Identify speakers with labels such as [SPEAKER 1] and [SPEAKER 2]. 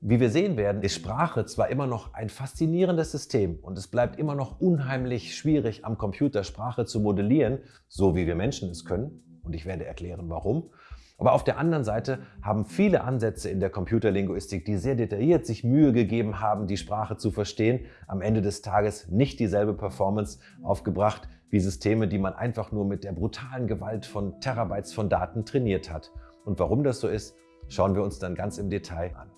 [SPEAKER 1] Wie wir sehen werden, ist Sprache zwar immer noch ein faszinierendes System und es bleibt immer noch unheimlich schwierig, am Computer Sprache zu modellieren, so wie wir Menschen es können. Und ich werde erklären, warum. Aber auf der anderen Seite haben viele Ansätze in der Computerlinguistik, die sehr detailliert sich Mühe gegeben haben, die Sprache zu verstehen, am Ende des Tages nicht dieselbe Performance aufgebracht wie Systeme, die man einfach nur mit der brutalen Gewalt von Terabytes von Daten trainiert hat. Und warum das so ist, schauen wir uns dann ganz im Detail an.